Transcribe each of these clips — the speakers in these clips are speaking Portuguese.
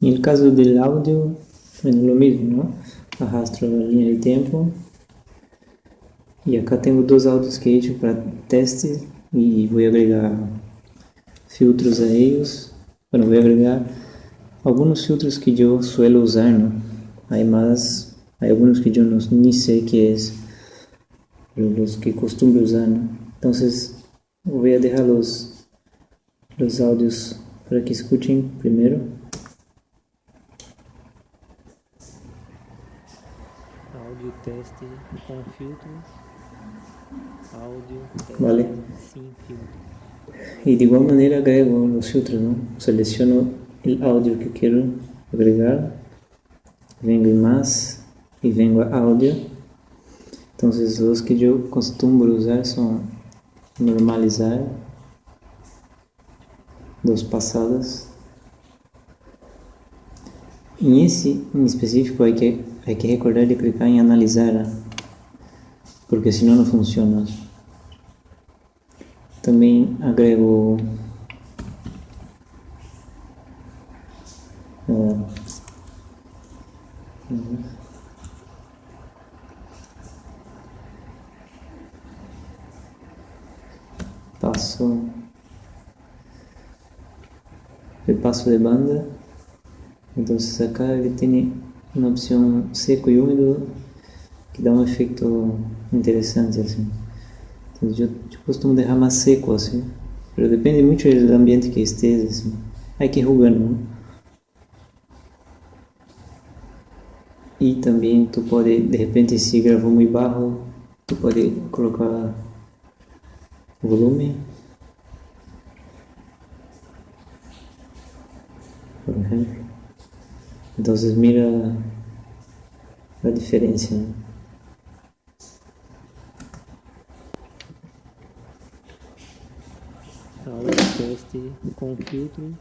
El caso del audio, bueno, lo mismo, ¿no? Arrastro la línea de tiempo. E acá tenho dois áudios que he hecho para teste e vou agregar filtros a eles. Bueno, vou agregar alguns filtros que eu suelo usar, ¿no? Hay más, hay algunos que eu no, ni sé qué es, pero los que costumo usar, ¿no? Entonces, voy a dejar los, los audios para que escuchen primero. Áudio teste com filtros. Áudio teste Vale. sem filtro. Y de igual manera agrego los filtros, ¿no? Selecciono el audio que quiero agregar, vengo en más y vengo a audio. Entonces los que yo costumo usar son normalizar, dos pasadas. En ese en específico hay que, hay que recordar de clicar en analizar, ¿ah? porque si no no funciona. Também agrego uhum. passo repasso de banda entonces acá ele tem uma opção seco e úmido que dá um efeito interessante assim. Então, eu, costumo deixar mais seco assim. Mas depende muito do ambiente que esteja assim. Hay que ir jugando ¿no? e também tu pode de repente se gravou muito baixo tu pode colocar volume. Por ejemplo entonces mira a diferença ¿no? Áudio teste com filtro.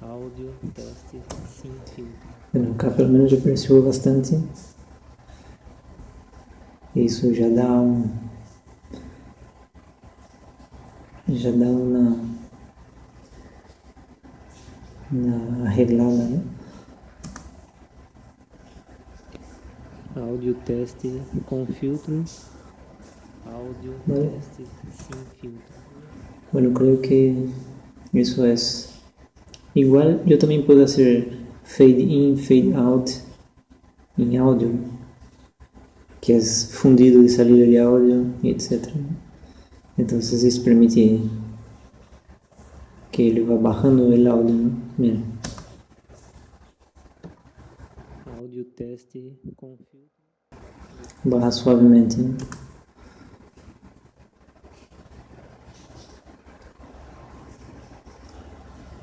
Áudio teste sem filtro. Bueno, acá pelo menos eu percebo bastante. Isso já dá um. Já dá uma. Uma arreglada, né? Áudio teste com filtro. Áudio teste sem filtro. Bueno, creo que eso es. Igual yo también puedo hacer fade in, fade out en audio, que es fundido de salida de audio, etc. Entonces eso permite que ele vá bajando el audio, ¿no? Mira. Áudio teste com filtro. baja suavemente. ¿no?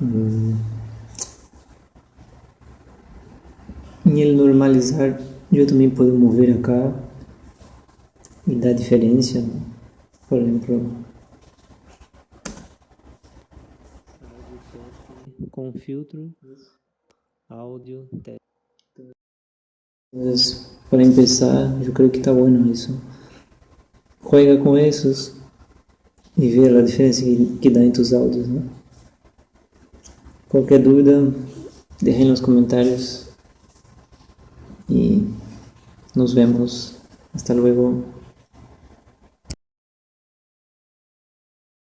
Mm. Em ele normalizar, eu também posso mover acá e dar diferença. né? Por exemplo, com filtro. Áudio teste. Entonces, para empezar, yo creo que está bueno eso. Juega con esos y ve la diferencia que, que da en tus audios, ¿no? Cualquier duda, dejen en los comentarios y nos vemos. Hasta luego.